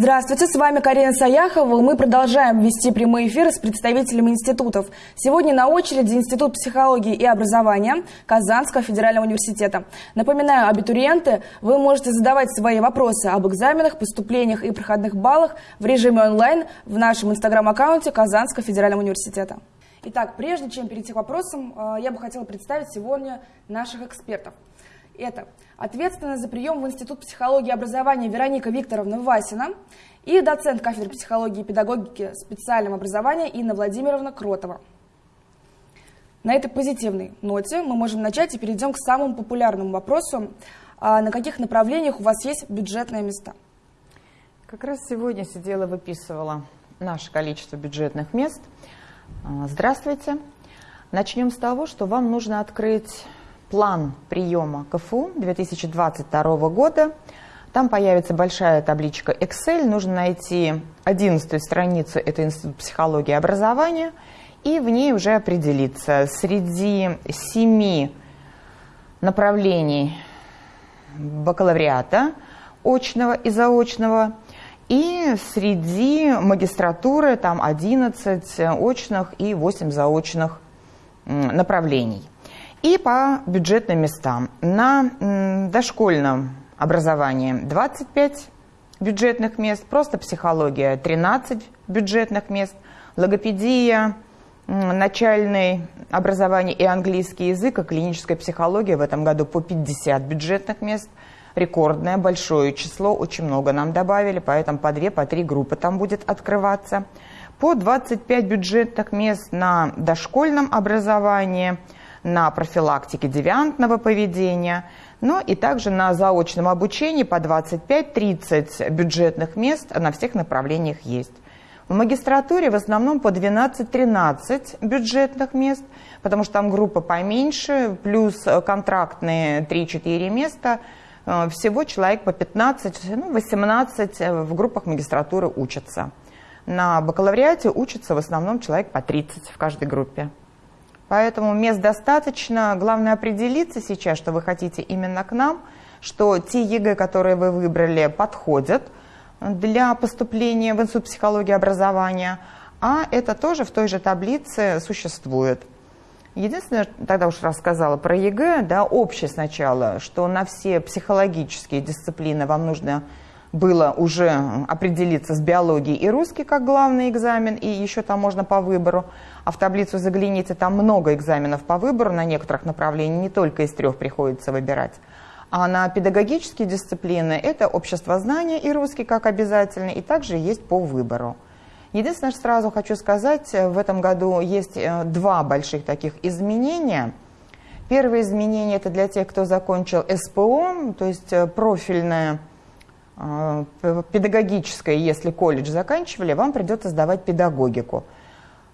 Здравствуйте, с вами Карина Саяхова. Мы продолжаем вести прямые эфиры с представителями институтов. Сегодня на очереди Институт психологии и образования Казанского федерального университета. Напоминаю, абитуриенты, вы можете задавать свои вопросы об экзаменах, поступлениях и проходных баллах в режиме онлайн в нашем инстаграм-аккаунте Казанского федерального университета. Итак, прежде чем перейти к вопросам, э, я бы хотела представить сегодня наших экспертов. Это ответственная за прием в Институт психологии и образования Вероника Викторовна Васина и доцент кафедры психологии и педагогики специального образования Инна Владимировна Кротова. На этой позитивной ноте мы можем начать и перейдем к самому популярному вопросу. А на каких направлениях у вас есть бюджетные места? Как раз сегодня сидела, выписывала наше количество бюджетных мест. А, здравствуйте. Начнем с того, что вам нужно открыть план приема КФУ 2022 года. Там появится большая табличка Excel. Нужно найти 11 страницу, это Институт психологии и образования, и в ней уже определиться среди семи направлений бакалавриата, очного и заочного, и среди магистратуры там 11 очных и 8 заочных направлений – и по бюджетным местам. На дошкольном образовании 25 бюджетных мест, просто психология 13 бюджетных мест, логопедия, начальное образование и английский язык, и клиническая психология в этом году по 50 бюджетных мест. Рекордное, большое число, очень много нам добавили, поэтому по 2, по 3 группы там будет открываться. По 25 бюджетных мест на дошкольном образовании – на профилактике девиантного поведения, но и также на заочном обучении по 25-30 бюджетных мест на всех направлениях есть. В магистратуре в основном по 12-13 бюджетных мест, потому что там группа поменьше, плюс контрактные 3-4 места. Э, всего человек по 15, ну, 18 в группах магистратуры учатся. На бакалавриате учатся в основном человек по 30 в каждой группе. Поэтому мест достаточно. Главное определиться сейчас, что вы хотите именно к нам, что те ЕГЭ, которые вы выбрали, подходят для поступления в Институт психологии образования, а это тоже в той же таблице существует. Единственное, тогда уж рассказала про ЕГЭ, да, общее сначала, что на все психологические дисциплины вам нужно было уже определиться с биологией и русский как главный экзамен, и еще там можно по выбору. А в таблицу загляните, там много экзаменов по выбору на некоторых направлениях, не только из трех приходится выбирать. А на педагогические дисциплины это общество знания и русский как обязательный, и также есть по выбору. Единственное, что сразу хочу сказать, в этом году есть э, два больших таких изменения. Первое изменение – это для тех, кто закончил СПО, то есть э, профильное педагогическое, если колледж заканчивали, вам придется сдавать педагогику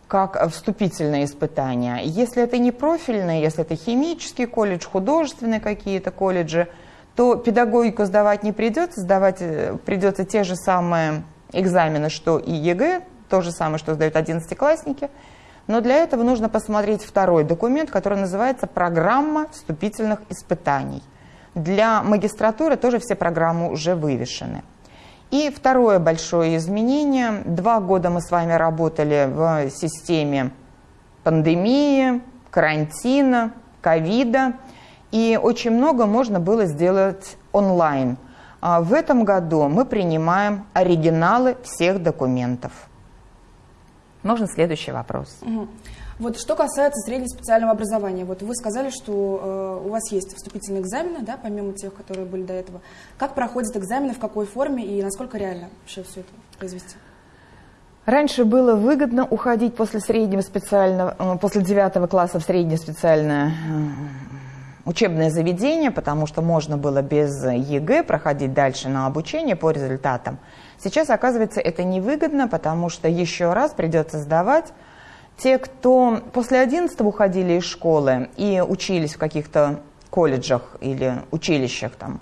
как вступительное испытание. Если это не профильное, если это химический колледж, художественные какие-то колледжи, то педагогику сдавать не придется, сдавать э, придется те же самые экзамены, что и ЕГЭ, то же самое, что сдают одиннадцатиклассники. Но для этого нужно посмотреть второй документ, который называется «Программа вступительных испытаний». Для магистратуры тоже все программы уже вывешены. И второе большое изменение. Два года мы с вами работали в системе пандемии, карантина, ковида. И очень много можно было сделать онлайн. А в этом году мы принимаем оригиналы всех документов. Можно следующий вопрос. Угу. Вот что касается среднего специального образования, вот вы сказали, что э, у вас есть вступительные экзамены, да, помимо тех, которые были до этого. Как проходят экзамены, в какой форме и насколько реально вообще все это произвести? Раньше было выгодно уходить после среднего специального, э, после девятого класса в среднее специальное э, учебное заведение, потому что можно было без ЕГЭ проходить дальше на обучение по результатам. Сейчас, оказывается, это невыгодно, потому что еще раз придется сдавать те, кто после 11 уходили из школы и учились в каких-то колледжах или училищах там,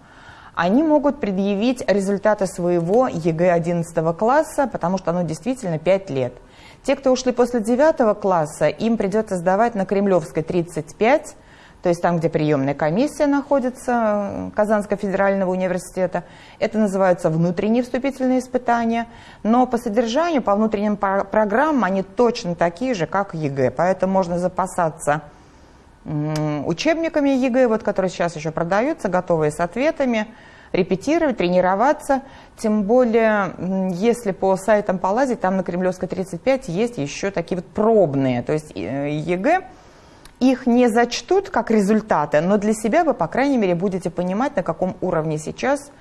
они могут предъявить результаты своего ЕГЭ 11 класса, потому что оно действительно 5 лет. Те, кто ушли после 9 класса, им придется сдавать на Кремлевской 35, то есть там, где приемная комиссия находится э, Казанского федерального университета. Это называются внутренние вступительные испытания, но по содержанию, по внутренним программам они точно такие же, как ЕГЭ, поэтому можно запасаться учебниками ЕГЭ, вот, которые сейчас еще продаются, готовые с ответами, репетировать, тренироваться. Тем более, если по сайтам полазить, там на Кремлевской 35 есть еще такие вот пробные, то есть э, ЕГЭ, их не зачтут как результаты, но для себя вы, по крайней мере, будете понимать, на каком уровне сейчас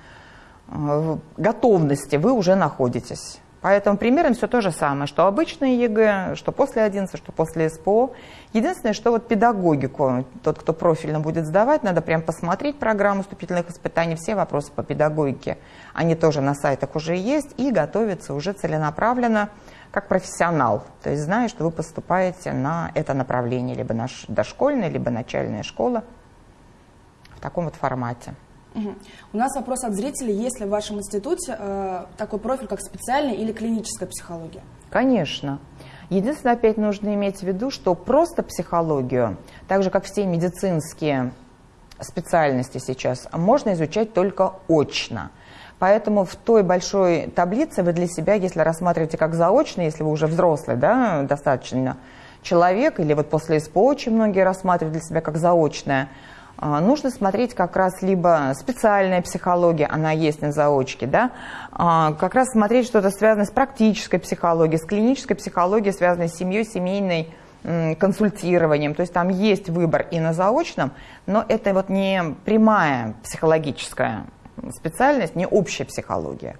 э, готовности вы уже находитесь. Поэтому примерно все то же самое, что обычное ЕГЭ, что после 11, что после СПО. Единственное, что вот педагогику, тот, кто профильно будет сдавать, надо прям посмотреть программу вступительных испытаний, все вопросы по педагогике, они тоже на сайтах уже есть, и готовиться уже целенаправленно как профессионал. То есть зная, что вы поступаете на это направление, либо на дошкольная, либо начальная школа в таком вот формате. Угу. У нас вопрос от зрителей, есть ли в вашем институте э, такой профиль, как специальная или клиническая психология? Конечно. Единственное, опять нужно иметь в виду, что просто психологию, так же как все медицинские специальности сейчас, можно изучать только очно. Поэтому в той большой таблице вы для себя, если рассматриваете как заочно, если вы уже взрослый, да, достаточно человек, или вот после СПО очень многие рассматривают для себя как заочное, а, нужно смотреть как раз либо специальная психология, она есть на заочке, да, а, как раз смотреть что-то связанное с практической психологией, с клинической психологией, связанной с семьей, семейной консультированием. То есть там есть выбор и на заочном, но это вот не прямая психологическая специальность, не общая психология.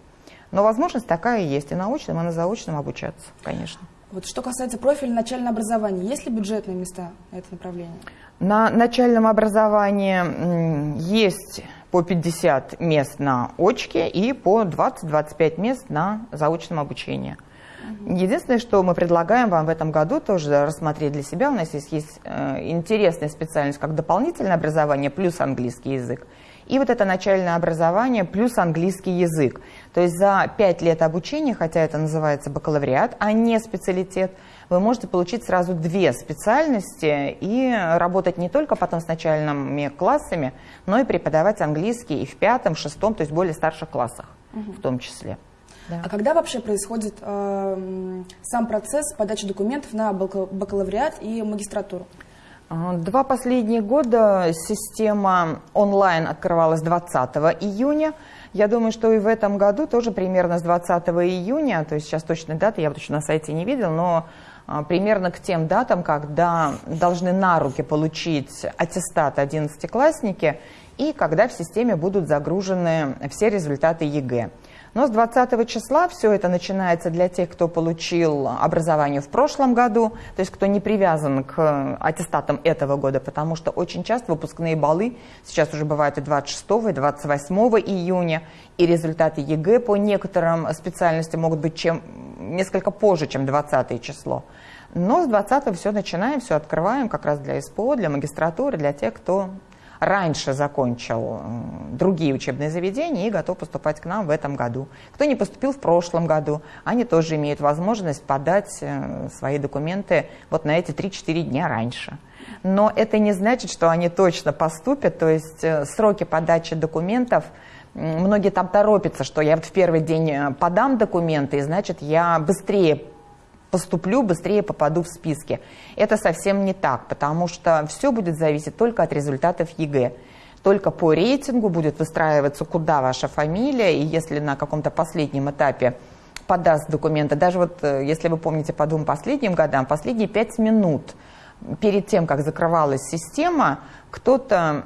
Но возможность такая есть и на очном, и на заочном обучаться, конечно. Вот что касается профиля начального образования, есть ли бюджетные места на это направление? На начальном образовании есть по 50 мест на очке и по 20-25 мест на заочном обучении. Единственное, что мы предлагаем вам в этом году тоже рассмотреть для себя, у нас есть, есть э, интересная специальность, как дополнительное образование плюс английский язык. И вот это начальное образование плюс английский язык. То есть за 5 лет обучения, хотя это называется бакалавриат, а не специалитет, вы можете получить сразу две специальности и работать не только потом с начальными классами, но и преподавать английский и в пятом, шестом, то есть более старших классах угу. в том числе. Да. А когда вообще происходит э, сам процесс подачи документов на бакалавриат и магистратуру? Два последних года система онлайн открывалась 20 июня. Я думаю, что и в этом году тоже примерно с 20 июня, то есть сейчас точной даты я еще на сайте не видел, но а, примерно к тем датам, когда должны на руки получить аттестат 11-классники и когда в системе будут загружены все результаты ЕГЭ. Но с 20 числа все это начинается для тех, кто получил образование в прошлом году, то есть кто не привязан к аттестатам этого года, потому что очень часто выпускные баллы сейчас уже бывают и 26 и 28 июня, и результаты ЕГЭ по некоторым специальностям могут быть чем, несколько позже, чем 20 число. Но с 20 все начинаем, все открываем как раз для СПО, для магистратуры, для тех, кто раньше закончил другие учебные заведения и готов поступать к нам в этом году. Кто не поступил в прошлом году, они тоже имеют возможность подать э, свои документы вот на эти 3-4 дня раньше. Но это не значит, что они точно поступят, то есть э, сроки подачи документов Многие там торопятся, что я вот в первый день э, подам документы, и значит я быстрее поступлю, быстрее попаду в списки. Это совсем не так, потому что все будет зависеть только от результатов ЕГЭ. Только по рейтингу будет выстраиваться, куда ваша фамилия, и если на каком-то последнем этапе подаст документы, даже вот, э, если вы помните по двум последним годам, последние пять минут перед тем, как закрывалась система, кто-то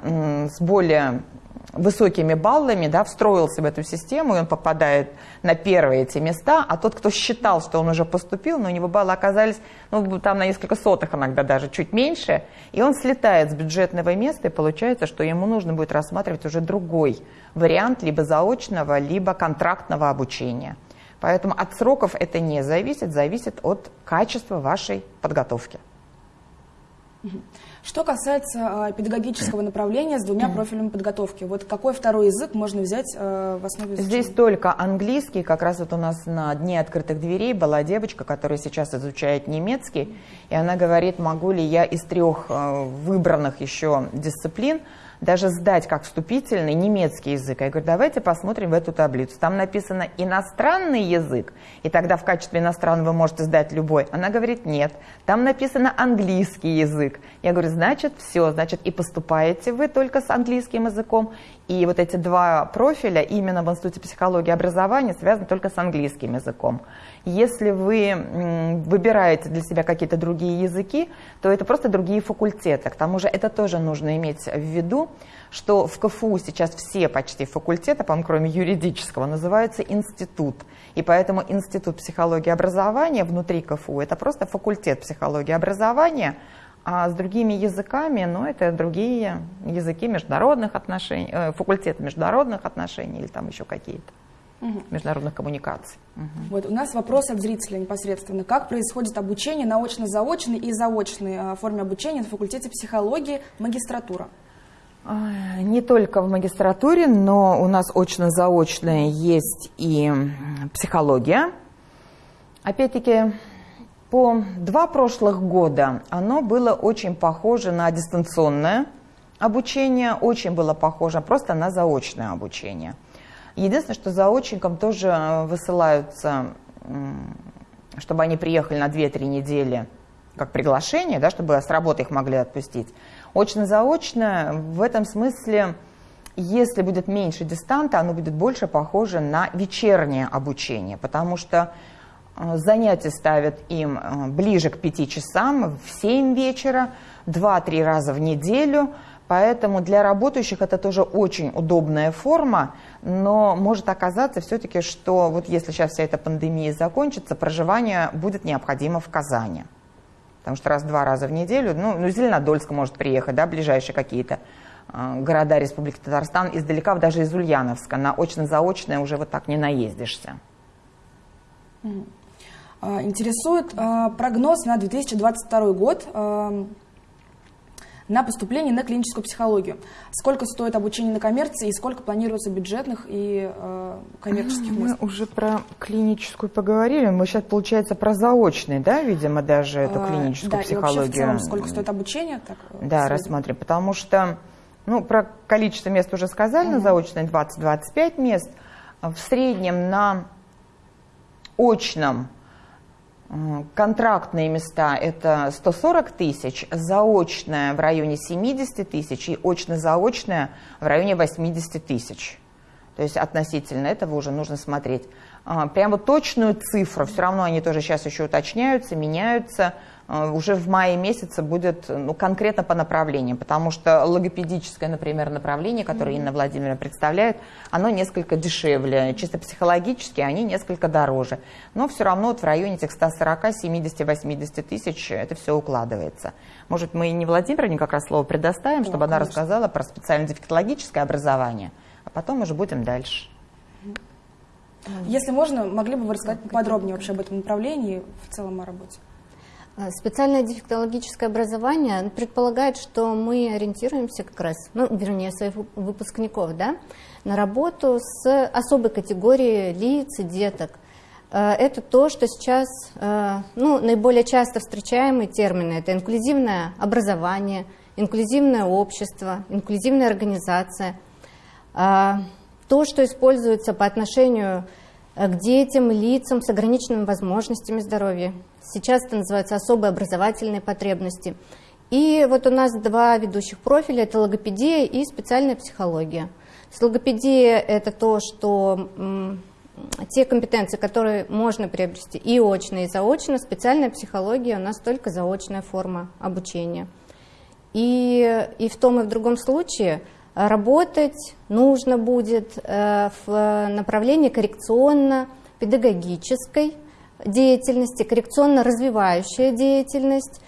с более высокими баллами да, встроился в эту систему, и он попадает на первые эти места, а тот, кто считал, что он уже поступил, но у него баллы оказались ну, там на несколько сотых иногда даже, чуть меньше, и он слетает с бюджетного места, и получается, что ему нужно будет рассматривать уже другой вариант либо заочного, либо контрактного обучения. Поэтому от сроков это не зависит, зависит от качества вашей подготовки. Что касается э, педагогического направления с двумя профилями подготовки, вот какой второй язык можно взять э, в основе изучения? Здесь только английский. Как раз вот у нас на Дне открытых дверей была девочка, которая сейчас изучает немецкий, и она говорит, могу ли я из трех э, выбранных еще дисциплин даже сдать как вступительный немецкий язык. Я говорю, давайте посмотрим в эту таблицу. Там написано иностранный язык, и тогда в качестве иностранного вы можете сдать любой. Она говорит, нет. Там написано английский язык. Я говорю, значит, все, значит, и поступаете вы только с английским языком, и вот эти два профиля именно в Институте психологии и образования связаны только с английским языком. Если вы выбираете для себя какие-то другие языки, то это просто другие факультеты. К тому же это тоже нужно иметь в виду, что в КФУ сейчас все почти факультеты, по кроме юридического, называются институт. И поэтому Институт психологии образования внутри КФУ – это просто факультет психологии образования, а с другими языками, ну, это другие языки международных отношений, э, факультет международных отношений или там еще какие-то угу. международных коммуникаций. Угу. Вот у нас вопрос от зрителя непосредственно. Как происходит обучение на очно-заочной и заочной а, форме обучения на факультете психологии магистратура? Не только в магистратуре, но у нас очно-заочная есть и психология. Опять-таки, по два прошлых года оно было очень похоже на дистанционное обучение, очень было похоже просто на заочное обучение – Единственное, что заочникам тоже э, высылаются, чтобы они приехали на 2-3 недели как приглашение, да, чтобы с работы их могли отпустить. Очно-заочно в этом смысле, если будет меньше дистанта, оно будет больше похоже на вечернее обучение, потому что э, занятия ставят им э, ближе к 5 часам, в 7 вечера, 2-3 раза в неделю – Поэтому для работающих это тоже очень удобная форма, но может оказаться все-таки, что вот если сейчас вся эта пандемия закончится, проживание будет необходимо в Казани. Потому что раз-два раза в неделю, ну, ну Зеленодольск может приехать, да, ближайшие какие-то э, города Республики Татарстан, издалека, даже из Ульяновска, на очно-заочное уже вот так не наездишься. А, интересует э, прогноз на 2022 год. Э, на поступление на клиническую психологию. Сколько стоит обучение на коммерции и сколько планируется бюджетных и э, коммерческих мест? Мы уже про клиническую поговорили. Мы сейчас, получается, про заочный, да, видимо, даже эту а, клиническую да, психологию. Вообще в целом, сколько стоит обучение? Так, э, да, рассмотрим. Потому что, ну, про количество мест уже сказали, угу. на заочной 20-25 мест. В среднем на очном Контрактные места – это 140 тысяч, заочная в районе 70 тысяч и очно-заочная в районе 80 тысяч. То есть относительно этого уже нужно смотреть. А, прямо точную цифру, все равно они тоже сейчас еще уточняются, меняются – уже в мае месяце будет ну, конкретно по направлениям, потому что логопедическое, например, направление, которое Инна Владимировна представляет, оно несколько дешевле, чисто психологически они несколько дороже. Но все равно вот в районе этих 140, 70, 80 тысяч это все укладывается. Может, мы не Владимировне как раз слово предоставим, чтобы да, она рассказала про специально-дефектологическое образование, а потом уже будем дальше. Если можно, могли бы вы рассказать подробнее вообще об этом направлении, в целом о работе? Э, специальное дефектологическое образование предполагает, что мы ориентируемся как раз, ну, вернее, своих выпускников, да, на работу с особой категорией лиц и деток. Э, это то, что сейчас э, ну, наиболее часто встречаемые термины. Это инклюзивное образование, инклюзивное общество, инклюзивная организация. То, что используется по отношению к детям, лицам с ограниченными возможностями здоровья. Сейчас это называется особые образовательные потребности. И вот у нас два ведущих профиля, это логопедия и специальная психология. С логопедия это то, что те компетенции, которые можно приобрести и очно, и заочно, специальная психология у нас только заочная форма обучения. И, и в том и в другом случае работать нужно будет э, в направлении коррекционно-педагогической деятельности, коррекционно-развивающая деятельность.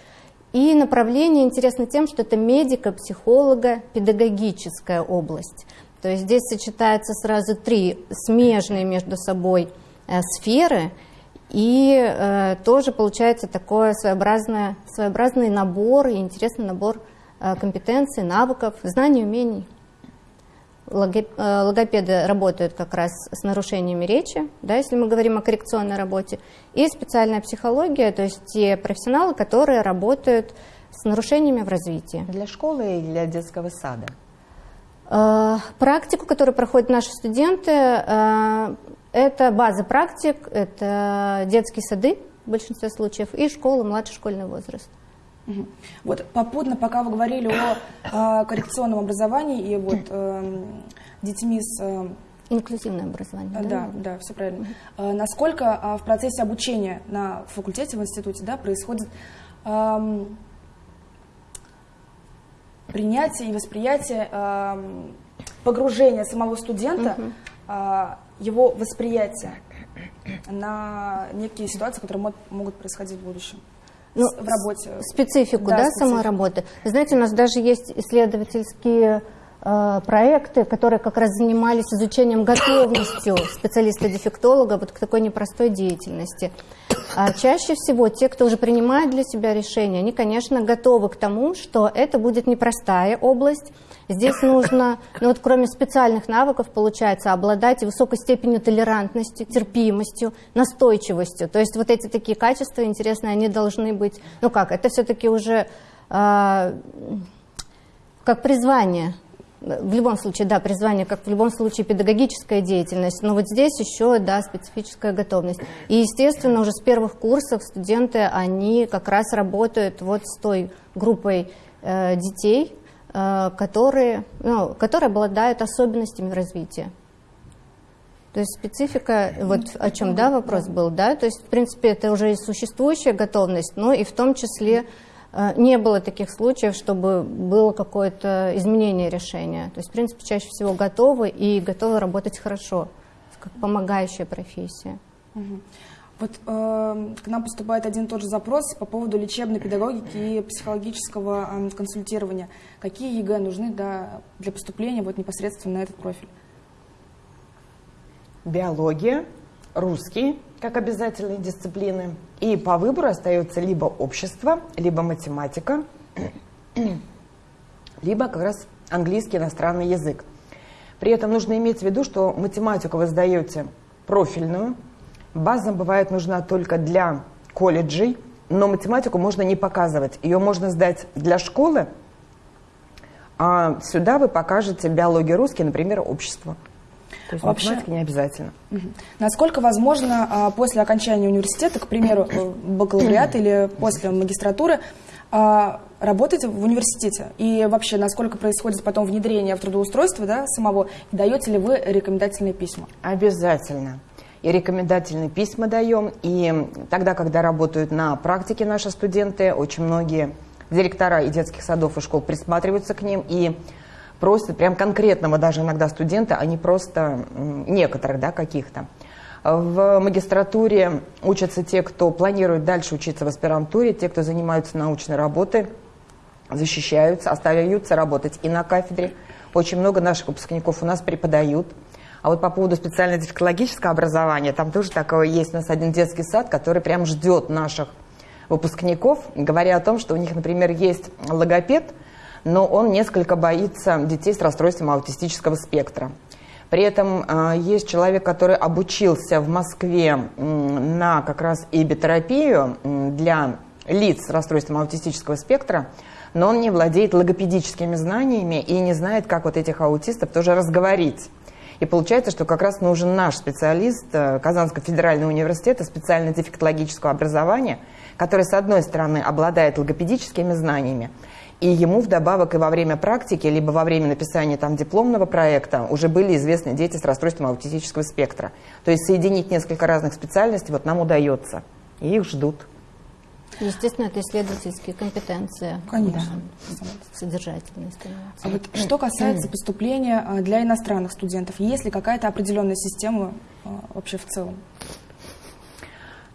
И направление интересно тем, что это медико-психолого-педагогическая область. То есть здесь сочетаются сразу три смежные между собой э, сферы. И э, тоже получается такой своеобразный, набор и интересный набор э, компетенций, навыков, знаний, умений. Э, логопеды работают как раз с нарушениями речи, да, если мы говорим о коррекционной работе, и специальная психология, то есть те профессионалы, которые работают с нарушениями в развитии. Для школы и для детского сада? Э, практику, которую проходят наши студенты, э, это база практик, это детские сады в большинстве случаев и школа, младший школьный возраст. Вот попутно, пока вы говорили о э, коррекционном образовании и вот э, детьми с... Э, Инклюзивное образование, да? Да, да, все правильно. Э, насколько в процессе обучения на факультете, в институте, да, происходит э, принятие и восприятие, э, погружение самого студента, угу. э, его восприятие на некие ситуации, которые могут происходить в будущем? Ну, в работе. Специфику, да, да специфику. самой работы. Знаете, у нас даже есть исследовательские проекты, которые как раз занимались изучением готовностью специалиста-дефектолога вот к такой непростой деятельности. А чаще всего те, кто уже принимает для себя решение, они, конечно, готовы к тому, что это будет непростая область, Здесь нужно, ну вот кроме специальных навыков, получается, обладать высокой степенью толерантности, терпимостью, настойчивостью. То есть вот эти такие качества интересные, они должны быть, ну как, это все-таки уже э, как призвание. В любом случае, да, призвание, как в любом случае педагогическая деятельность, но вот здесь еще, да, специфическая готовность. И, естественно, уже с первых курсов студенты, они как раз работают вот с той группой э, детей, Э, которые, ну, которые обладают особенностями развития. То есть специфика, вот о чем да, вопрос был, да, то есть в принципе это уже и существующая готовность, но и в том числе не было таких случаев, чтобы было какое-то изменение решения. То есть в принципе чаще всего готовы и готовы работать хорошо, как помогающая профессия. Угу. Вот э, к нам поступает один и тот же запрос по поводу лечебной педагогики и психологического э, консультирования. Какие ЕГЭ нужны да, для поступления вот непосредственно на этот профиль? Биология, русский как обязательные дисциплины. И по выбору остается либо общество, либо математика, либо как раз английский иностранный язык. При этом нужно иметь в виду, что математику вы сдаете профильную, База бывает нужна только для колледжей, но математику можно не показывать. Ее можно сдать для школы, а сюда вы покажете биологию русский, например, общество. То есть Вообще, математика не обязательно. Угу. Насколько возможно а, после окончания университета, к примеру, э, бакалавриата или после магистратуры, а, работать в университете? И вообще, насколько происходит потом внедрение в трудоустройство да, самого? Даете ли вы рекомендательные письма? Обязательно и рекомендательные письма даем. И тогда, когда работают на практике наши студенты, очень многие директора и детских садов и школ присматриваются к ним и просят прям конкретного даже иногда студента, а не просто некоторых да, каких-то. В магистратуре учатся те, кто планирует дальше учиться в аспирантуре, те, кто занимаются научной работой, защищаются, остаются работать и на кафедре. Очень много наших выпускников у нас преподают. А вот по поводу специально-дефектологического образования, там тоже такое есть у нас один детский сад, который прям ждет наших выпускников, говоря о том, что у них, например, есть логопед, но он несколько боится детей с расстройством аутистического спектра. При этом э, есть человек, который обучился в Москве на как раз ибитерапию э, для лиц с расстройством аутистического спектра, но он не владеет логопедическими знаниями и не знает, как вот этих аутистов тоже разговорить. И получается, что как раз нужен наш специалист э, Казанского федерального университета специально-дефектологического образования, который, с одной стороны, обладает логопедическими знаниями, и ему вдобавок и во время практики, либо во время написания там дипломного проекта уже были известны дети с расстройством аутистического спектра. То есть соединить несколько разных специальностей вот нам удается, и их ждут. Естественно, это исследовательские компетенции. Конечно. Да, содержательные А вот что касается поступления а, для иностранных студентов, есть ли какая-то определенная система а, вообще в целом?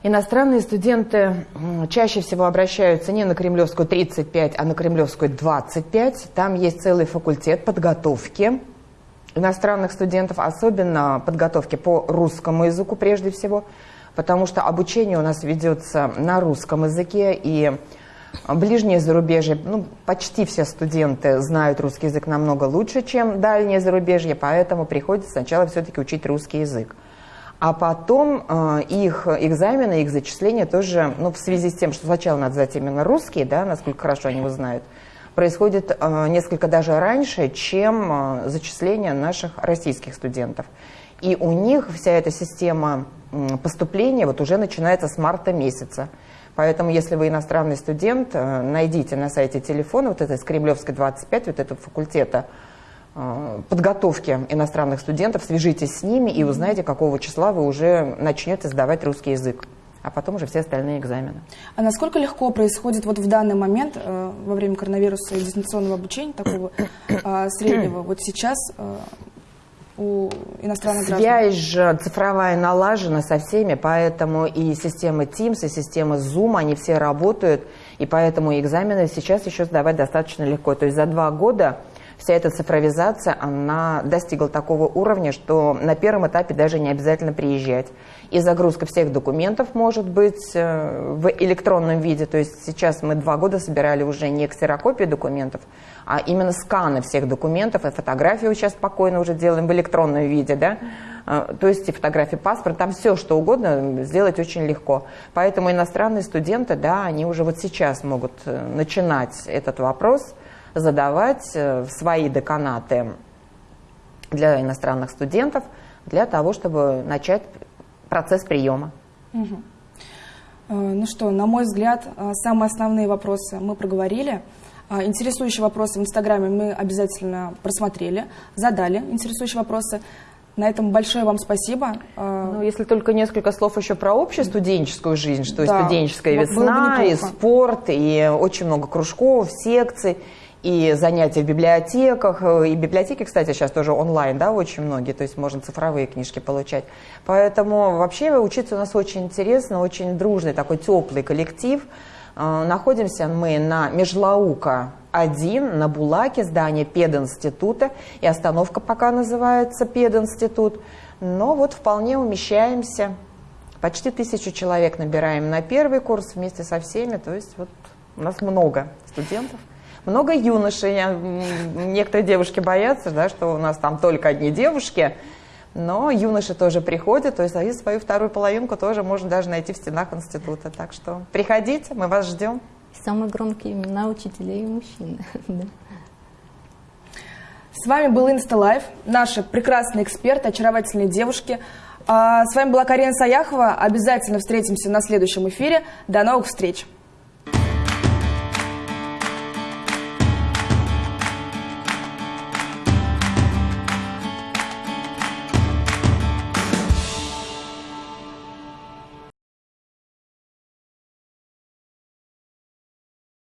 Иностранные студенты чаще всего обращаются не на Кремлевскую 35, а на Кремлевскую 25. Там есть целый факультет подготовки иностранных студентов, особенно подготовки по русскому языку прежде всего – потому что обучение у нас ведется на русском языке, и ближнее зарубежье, ну, почти все студенты знают русский язык намного лучше, чем дальнее зарубежье, поэтому приходится сначала все-таки учить русский язык. А потом э, их экзамены, их зачисления тоже, ну, в связи с тем, что сначала надо сдать именно русские, да, насколько хорошо они его знают, происходит э, несколько даже раньше, чем э, зачисление наших российских студентов. И у них вся эта система поступления вот уже начинается с марта месяца. Поэтому, если вы иностранный студент, э, найдите на сайте телефона вот это из Кремлевской 25, вот этого факультета подготовки иностранных студентов, свяжитесь с ними и узнаете, какого числа вы уже начнете сдавать русский язык а потом уже все остальные экзамены. А насколько легко происходит вот в данный момент э, во время коронавируса и дистанционного обучения такого э, среднего вот сейчас э, у иностранных Связь граждан? Связь же цифровая налажена со всеми, поэтому и система Teams, и система Zoom, они все работают, и поэтому экзамены сейчас еще сдавать достаточно легко. То есть за два года вся эта цифровизация, она достигла такого уровня, что на первом этапе даже не обязательно приезжать. И загрузка всех документов может быть э, в электронном виде. То есть сейчас мы два года собирали уже не ксерокопии документов, а именно сканы всех документов. И фотографию сейчас спокойно уже делаем в электронном виде. Да? Э, то есть и фотографии паспорта, там все что угодно сделать очень легко. Поэтому иностранные студенты, да, они уже вот сейчас могут э, начинать этот вопрос – задавать э, свои деканаты для иностранных студентов для того, чтобы начать процесс приема. Угу. Ну что, на мой взгляд, э, самые основные вопросы мы проговорили. Интересующие вопросы в Инстаграме мы обязательно просмотрели, задали интересующие вопросы. На этом большое вам спасибо. Ну, если только несколько слов еще про общую студенческую жизнь, что да, студенческая весна, и спорт, и очень много кружков, секций и занятия в библиотеках. И библиотеки, кстати, сейчас тоже онлайн, да, очень многие, то есть можно цифровые книжки получать. Поэтому вообще учиться у нас очень интересно, очень дружный, такой теплый коллектив. А, находимся мы на Межлаука 1, на Булаке, здание пединститута, и остановка пока называется пединститут. Но вот вполне умещаемся. Почти тысячу человек набираем на первый курс вместе со всеми, то есть вот у нас много студентов. Много юношей, некоторые девушки боятся, да, что у нас там только одни девушки, но юноши тоже приходят, то есть и свою вторую половинку тоже можно даже найти в стенах института. Так что приходите, мы вас ждем. Самые громкие имена учителей и мужчин. С вами был Инсталайф, наши прекрасные эксперты, очаровательные девушки. А с вами была Карина Саяхова. Обязательно встретимся на следующем эфире. До новых встреч!